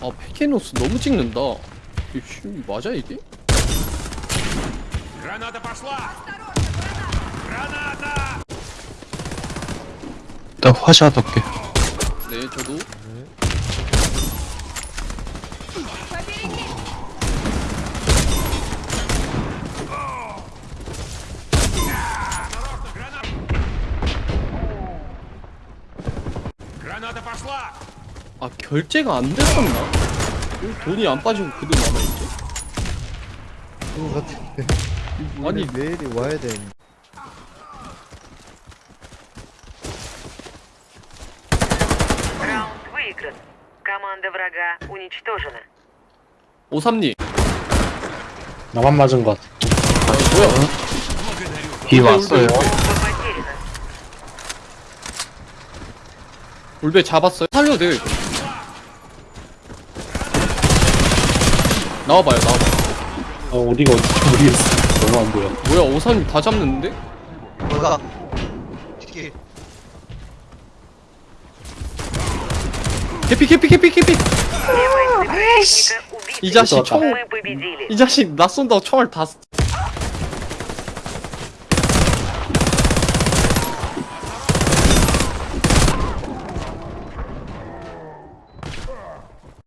아 페케노스 너무 찍는다 이씨 맞아 이게? Граната пошла! Граната! 일단 화샷 할게 네 저도 Граната пошла! 아 결제가 안 됐었나? 돈이 안 빠지고 그대로 남아있지? 그거 같은데 아니 내일이 와야 돼 오삼님. 나만 맞은 것 같아. 아 뭐야? 뒤 왔어요. 울베 잡았어요? 살려도 돼요 이거. 나와봐요 나와봐 어, 어디가 어디지 모르겠어. 너무 안 보여. 뭐야 오산이 다 잡는데? 뭐가 캐피 캐피 캐피 캐피 이 자식 총이 자식 낯선다고 총알 다